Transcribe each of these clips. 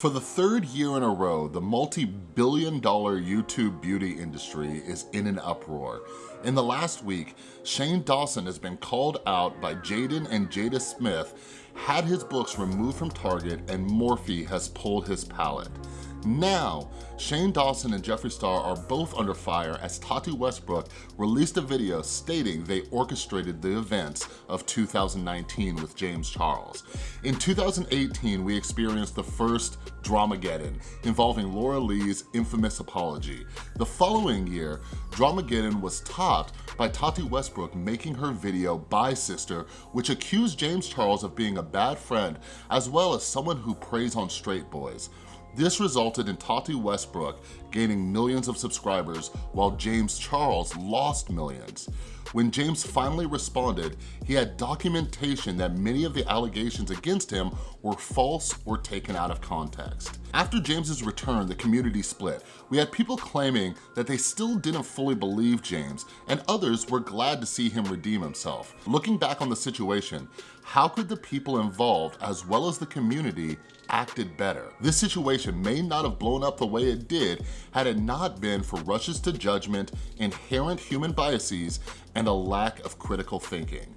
For the third year in a row, the multi-billion dollar YouTube beauty industry is in an uproar. In the last week, Shane Dawson has been called out by Jaden and Jada Smith, had his books removed from Target, and Morphe has pulled his palette. Now, Shane Dawson and Jeffree Star are both under fire as Tati Westbrook released a video stating they orchestrated the events of 2019 with James Charles. In 2018, we experienced the first Dramageddon involving Laura Lee's infamous apology. The following year, Dramageddon was topped by Tati Westbrook making her video Bye Sister, which accused James Charles of being a bad friend as well as someone who preys on straight boys. This resulted in Tati Westbrook gaining millions of subscribers while James Charles lost millions. When James finally responded, he had documentation that many of the allegations against him were false or taken out of context. After James's return, the community split. We had people claiming that they still didn't fully believe James, and others were glad to see him redeem himself. Looking back on the situation, how could the people involved, as well as the community, acted better? This situation may not have blown up the way it did had it not been for rushes to judgment, inherent human biases, and a lack of critical thinking.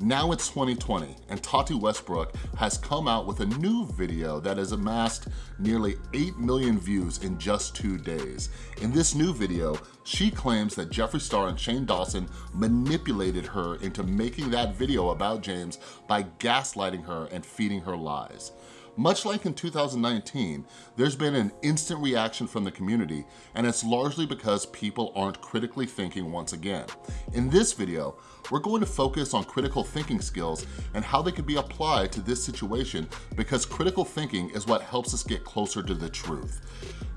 Now it's 2020 and Tati Westbrook has come out with a new video that has amassed nearly 8 million views in just two days. In this new video, she claims that Jeffree Star and Shane Dawson manipulated her into making that video about James by gaslighting her and feeding her lies. Much like in 2019, there's been an instant reaction from the community, and it's largely because people aren't critically thinking once again. In this video, we're going to focus on critical thinking skills and how they can be applied to this situation because critical thinking is what helps us get closer to the truth.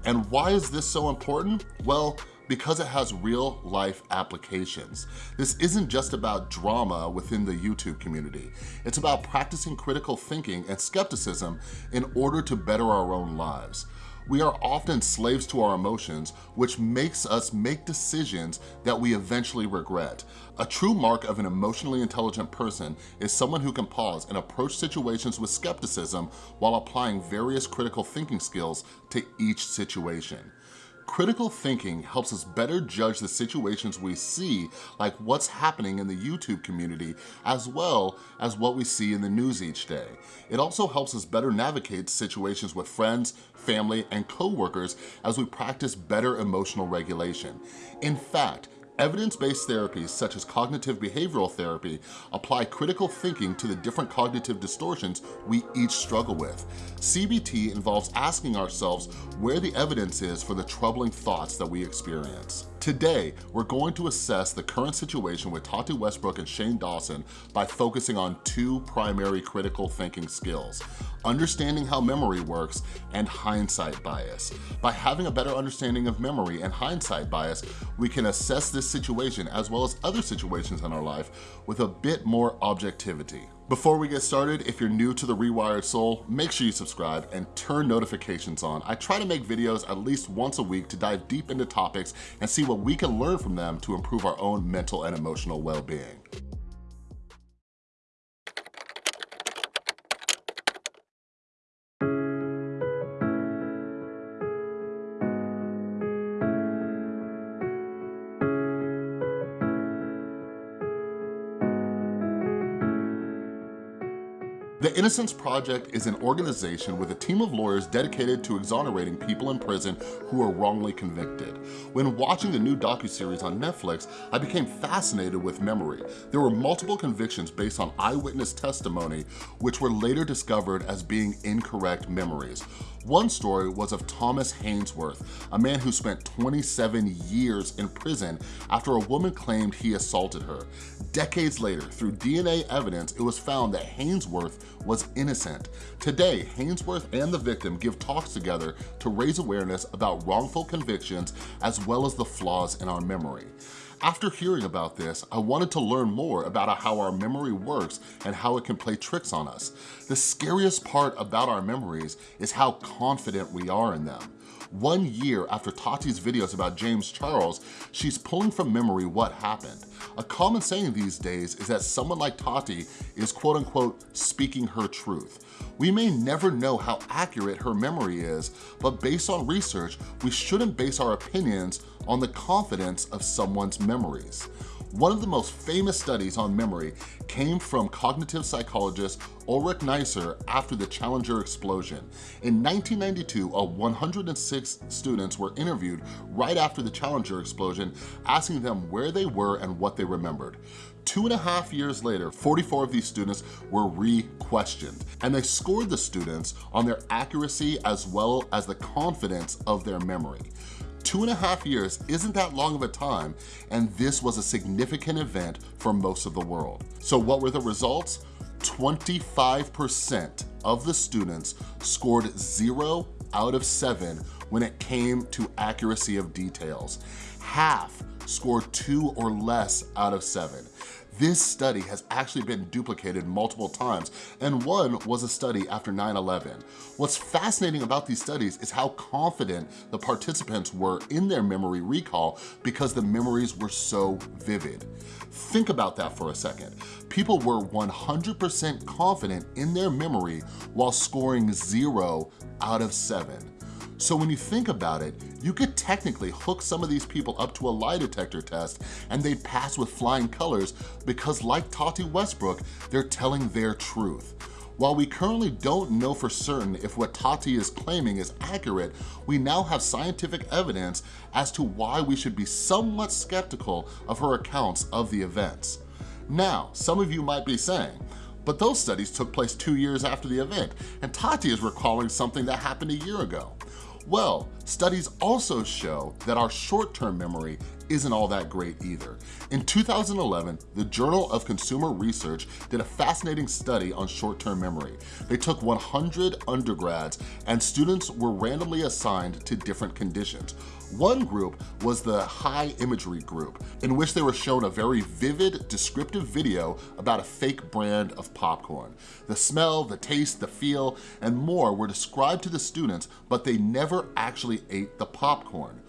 And why is this so important? Well, because it has real life applications. This isn't just about drama within the YouTube community. It's about practicing critical thinking and skepticism in order to better our own lives. We are often slaves to our emotions, which makes us make decisions that we eventually regret. A true mark of an emotionally intelligent person is someone who can pause and approach situations with skepticism while applying various critical thinking skills to each situation. Critical thinking helps us better judge the situations we see, like what's happening in the YouTube community, as well as what we see in the news each day. It also helps us better navigate situations with friends, family, and coworkers as we practice better emotional regulation. In fact, Evidence-based therapies such as cognitive behavioral therapy apply critical thinking to the different cognitive distortions we each struggle with. CBT involves asking ourselves where the evidence is for the troubling thoughts that we experience. Today, we're going to assess the current situation with Tati Westbrook and Shane Dawson by focusing on two primary critical thinking skills, understanding how memory works and hindsight bias. By having a better understanding of memory and hindsight bias, we can assess this situation as well as other situations in our life with a bit more objectivity. Before we get started, if you're new to The Rewired Soul, make sure you subscribe and turn notifications on. I try to make videos at least once a week to dive deep into topics and see what we can learn from them to improve our own mental and emotional well-being. The Innocence Project is an organization with a team of lawyers dedicated to exonerating people in prison who are wrongly convicted. When watching the new docuseries on Netflix, I became fascinated with memory. There were multiple convictions based on eyewitness testimony, which were later discovered as being incorrect memories. One story was of Thomas Haynesworth, a man who spent 27 years in prison after a woman claimed he assaulted her. Decades later, through DNA evidence, it was found that Haynesworth was innocent. Today, Haynesworth and the victim give talks together to raise awareness about wrongful convictions as well as the flaws in our memory. After hearing about this, I wanted to learn more about how our memory works and how it can play tricks on us. The scariest part about our memories is how confident we are in them. One year after Tati's videos about James Charles, she's pulling from memory what happened. A common saying these days is that someone like Tati is quote unquote speaking her truth. We may never know how accurate her memory is, but based on research, we shouldn't base our opinions on the confidence of someone's memories. One of the most famous studies on memory came from cognitive psychologist Ulrich Neisser after the Challenger explosion. In 1992, a 106 students were interviewed right after the Challenger explosion, asking them where they were and what they remembered. Two and a half years later, 44 of these students were re-questioned, and they scored the students on their accuracy as well as the confidence of their memory. Two and a half years isn't that long of a time, and this was a significant event for most of the world. So what were the results? 25% of the students scored zero out of seven when it came to accuracy of details. Half scored two or less out of seven. This study has actually been duplicated multiple times, and one was a study after 9-11. What's fascinating about these studies is how confident the participants were in their memory recall because the memories were so vivid. Think about that for a second. People were 100% confident in their memory while scoring zero out of seven. So when you think about it, you could technically hook some of these people up to a lie detector test and they'd pass with flying colors because like Tati Westbrook, they're telling their truth. While we currently don't know for certain if what Tati is claiming is accurate, we now have scientific evidence as to why we should be somewhat skeptical of her accounts of the events. Now, some of you might be saying, but those studies took place two years after the event, and Tati is recalling something that happened a year ago. Well, studies also show that our short-term memory isn't all that great either. In 2011, the Journal of Consumer Research did a fascinating study on short-term memory. They took 100 undergrads and students were randomly assigned to different conditions. One group was the high imagery group, in which they were shown a very vivid, descriptive video about a fake brand of popcorn. The smell, the taste, the feel, and more were described to the students, but they never actually ate the popcorn.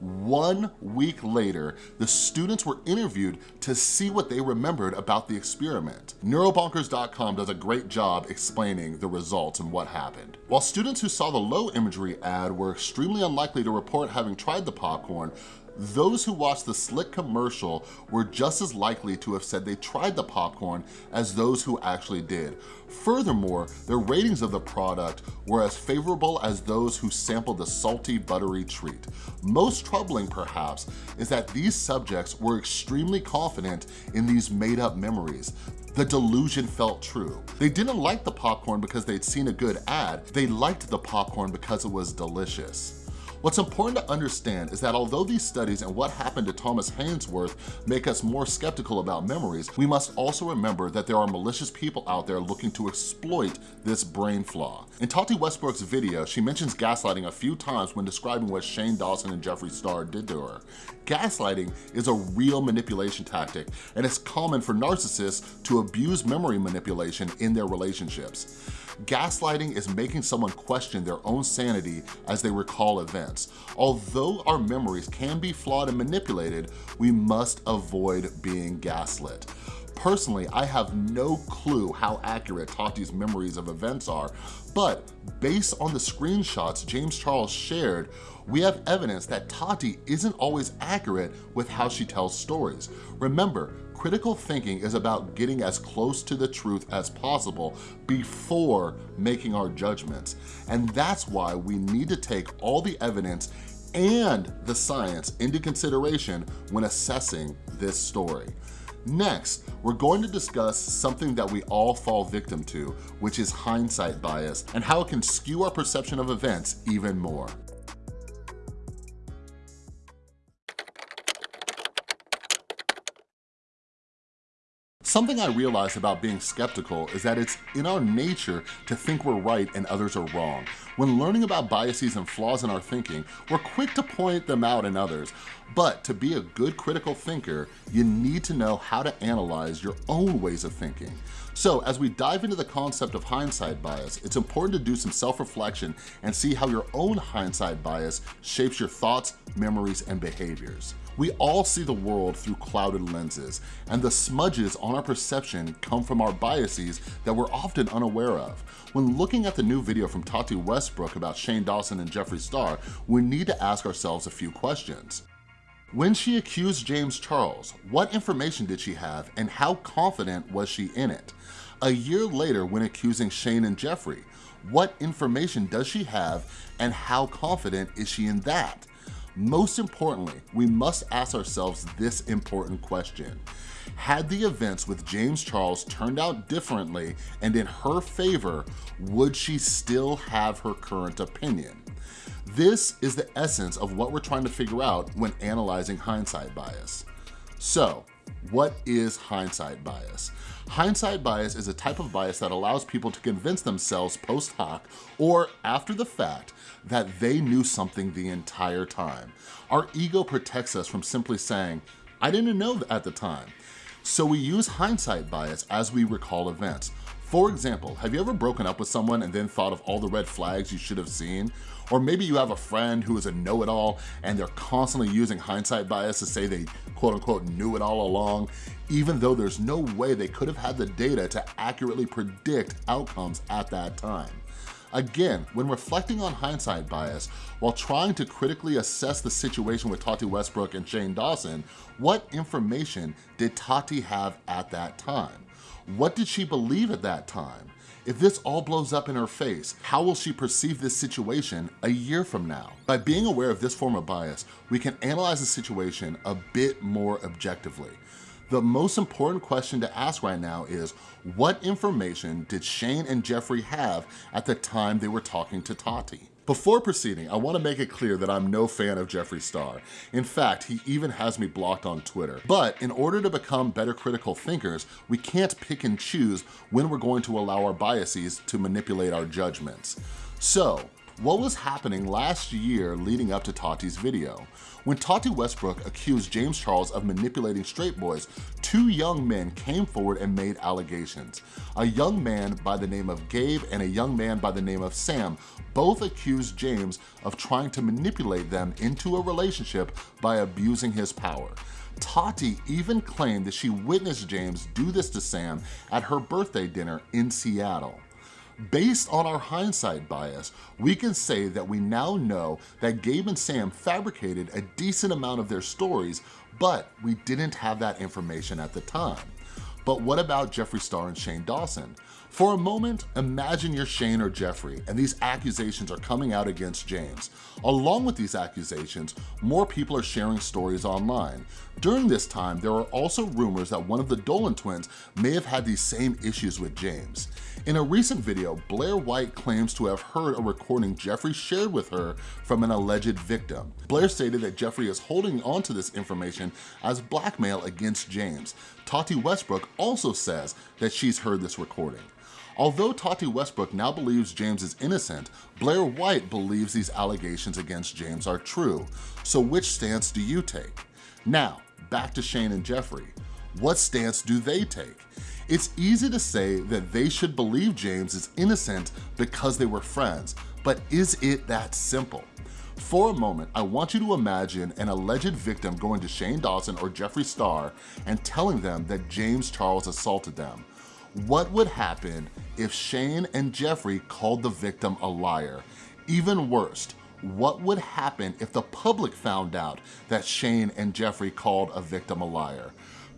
One week later, the students were interviewed to see what they remembered about the experiment. Neurobonkers.com does a great job explaining the results and what happened. While students who saw the low imagery ad were extremely unlikely to report having tried the popcorn, those who watched the slick commercial were just as likely to have said they tried the popcorn as those who actually did. Furthermore, their ratings of the product were as favorable as those who sampled the salty, buttery treat. Most troubling, perhaps, is that these subjects were extremely confident in these made-up memories. The delusion felt true. They didn't like the popcorn because they'd seen a good ad. They liked the popcorn because it was delicious. What's important to understand is that although these studies and what happened to Thomas Haynesworth make us more skeptical about memories, we must also remember that there are malicious people out there looking to exploit this brain flaw. In Tati Westbrook's video, she mentions gaslighting a few times when describing what Shane Dawson and Jeffree Star did to her. Gaslighting is a real manipulation tactic, and it's common for narcissists to abuse memory manipulation in their relationships. Gaslighting is making someone question their own sanity as they recall events. Although our memories can be flawed and manipulated, we must avoid being gaslit. Personally, I have no clue how accurate Tati's memories of events are, but based on the screenshots James Charles shared, we have evidence that Tati isn't always accurate with how she tells stories. Remember, critical thinking is about getting as close to the truth as possible before making our judgments. And that's why we need to take all the evidence and the science into consideration when assessing this story. Next, we're going to discuss something that we all fall victim to, which is hindsight bias and how it can skew our perception of events even more. Something I realized about being skeptical is that it's in our nature to think we're right and others are wrong. When learning about biases and flaws in our thinking, we're quick to point them out in others. But to be a good critical thinker, you need to know how to analyze your own ways of thinking. So as we dive into the concept of hindsight bias, it's important to do some self-reflection and see how your own hindsight bias shapes your thoughts, memories, and behaviors. We all see the world through clouded lenses, and the smudges on our perception come from our biases that we're often unaware of. When looking at the new video from Tati Westbrook about Shane Dawson and Jeffree Star, we need to ask ourselves a few questions. When she accused James Charles, what information did she have and how confident was she in it? A year later when accusing Shane and Jeffree, what information does she have and how confident is she in that? Most importantly, we must ask ourselves this important question. Had the events with James Charles turned out differently and in her favor, would she still have her current opinion? This is the essence of what we're trying to figure out when analyzing hindsight bias. So, what is hindsight bias? Hindsight bias is a type of bias that allows people to convince themselves post hoc or after the fact that they knew something the entire time. Our ego protects us from simply saying, I didn't know at the time. So we use hindsight bias as we recall events. For example, have you ever broken up with someone and then thought of all the red flags you should have seen? Or maybe you have a friend who is a know-it-all and they're constantly using hindsight bias to say they quote unquote knew it all along, even though there's no way they could have had the data to accurately predict outcomes at that time. Again, when reflecting on hindsight bias, while trying to critically assess the situation with Tati Westbrook and Shane Dawson, what information did Tati have at that time? What did she believe at that time? If this all blows up in her face, how will she perceive this situation a year from now? By being aware of this form of bias, we can analyze the situation a bit more objectively. The most important question to ask right now is, what information did Shane and Jeffree have at the time they were talking to Tati? Before proceeding, I wanna make it clear that I'm no fan of Jeffree Star. In fact, he even has me blocked on Twitter. But in order to become better critical thinkers, we can't pick and choose when we're going to allow our biases to manipulate our judgments. So, what was happening last year leading up to Tati's video? When Tati Westbrook accused James Charles of manipulating straight boys, two young men came forward and made allegations. A young man by the name of Gabe and a young man by the name of Sam both accused James of trying to manipulate them into a relationship by abusing his power. Tati even claimed that she witnessed James do this to Sam at her birthday dinner in Seattle. Based on our hindsight bias, we can say that we now know that Gabe and Sam fabricated a decent amount of their stories, but we didn't have that information at the time. But what about Jeffree Star and Shane Dawson? For a moment, imagine you're Shane or Jeffree and these accusations are coming out against James. Along with these accusations, more people are sharing stories online. During this time, there are also rumors that one of the Dolan twins may have had these same issues with James. In a recent video, Blair White claims to have heard a recording Jeffree shared with her from an alleged victim. Blair stated that Jeffree is holding on to this information as blackmail against James. Tati Westbrook also says that she's heard this recording. Although Tati Westbrook now believes James is innocent, Blair White believes these allegations against James are true. So which stance do you take? Now, back to Shane and Jeffree. What stance do they take? It's easy to say that they should believe James is innocent because they were friends, but is it that simple? For a moment, I want you to imagine an alleged victim going to Shane Dawson or Jeffree Star and telling them that James Charles assaulted them. What would happen if Shane and Jeffree called the victim a liar? Even worse, what would happen if the public found out that Shane and Jeffree called a victim a liar?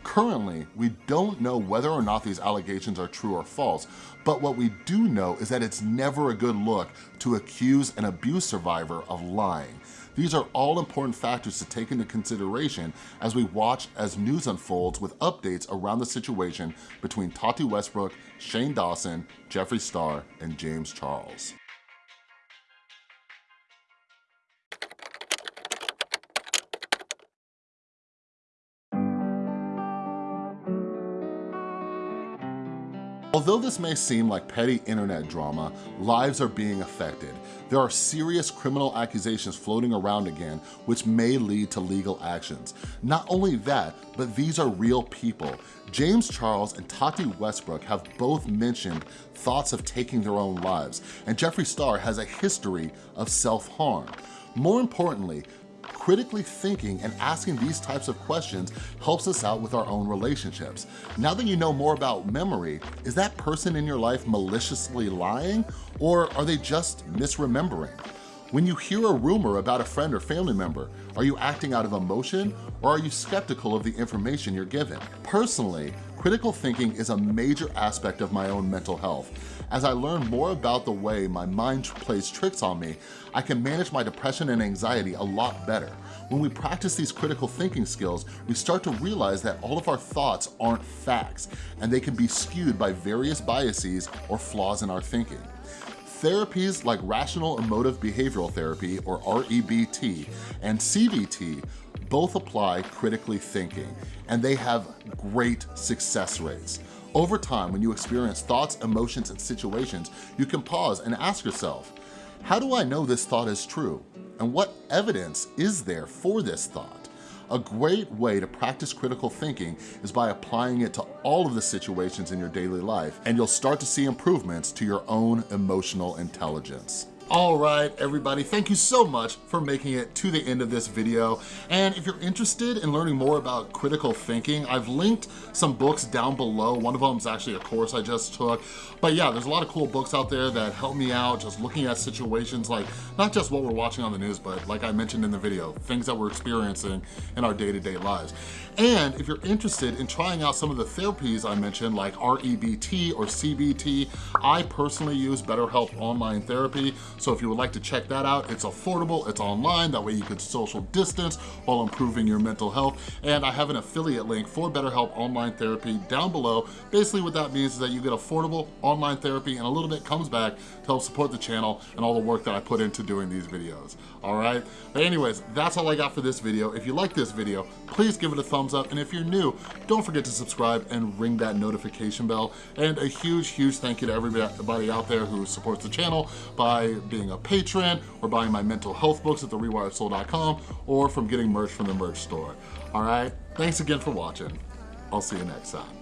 Currently, we don't know whether or not these allegations are true or false, but what we do know is that it's never a good look to accuse an abuse survivor of lying. These are all important factors to take into consideration as we watch as news unfolds with updates around the situation between Tati Westbrook, Shane Dawson, Jeffree Star, and James Charles. Although this may seem like petty internet drama, lives are being affected. There are serious criminal accusations floating around again, which may lead to legal actions. Not only that, but these are real people. James Charles and Tati Westbrook have both mentioned thoughts of taking their own lives, and Jeffree Star has a history of self-harm. More importantly, critically thinking and asking these types of questions helps us out with our own relationships. Now that you know more about memory, is that person in your life maliciously lying or are they just misremembering? When you hear a rumor about a friend or family member, are you acting out of emotion or are you skeptical of the information you're given? Personally, critical thinking is a major aspect of my own mental health. As I learn more about the way my mind plays tricks on me, I can manage my depression and anxiety a lot better. When we practice these critical thinking skills, we start to realize that all of our thoughts aren't facts, and they can be skewed by various biases or flaws in our thinking. Therapies like Rational Emotive Behavioral Therapy, or REBT, and CBT both apply critically thinking, and they have great success rates. Over time, when you experience thoughts, emotions, and situations, you can pause and ask yourself, how do I know this thought is true? And what evidence is there for this thought? A great way to practice critical thinking is by applying it to all of the situations in your daily life, and you'll start to see improvements to your own emotional intelligence. All right, everybody, thank you so much for making it to the end of this video. And if you're interested in learning more about critical thinking, I've linked some books down below. One of them is actually a course I just took. But yeah, there's a lot of cool books out there that help me out just looking at situations like not just what we're watching on the news, but like I mentioned in the video, things that we're experiencing in our day-to-day -day lives. And if you're interested in trying out some of the therapies I mentioned, like REBT or CBT, I personally use BetterHelp Online Therapy. So if you would like to check that out, it's affordable, it's online, that way you can social distance while improving your mental health. And I have an affiliate link for BetterHelp Online Therapy down below. Basically what that means is that you get affordable online therapy and a little bit comes back to help support the channel and all the work that I put into doing these videos, all right? But anyways, that's all I got for this video. If you like this video, please give it a thumbs up. And if you're new, don't forget to subscribe and ring that notification bell. And a huge, huge thank you to everybody out there who supports the channel by being a patron or buying my mental health books at therewiredsoul.com or from getting merch from the merch store. All right, thanks again for watching. I'll see you next time.